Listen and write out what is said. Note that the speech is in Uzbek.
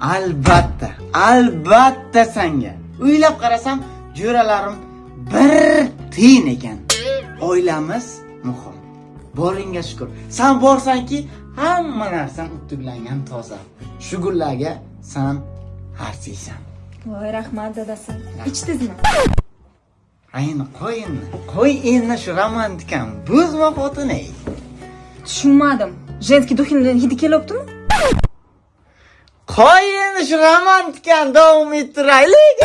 albatta albatta sanga. O'ylab qarasam jo'ralarim bir tiyin ekan. Oilamiz muhim. Boringga shukur. San borsanki hamma narsang tuglangan toza. Shu gullarga san arziysan voy rahmat dadasi ichdingizmi ayni qo'y endi. Qo'y endi shu romantikani buzma xotin ey. Tushunmadim. Женский духini hidi kelyaptimi qo'y endi shu romantikani davom ettiraylik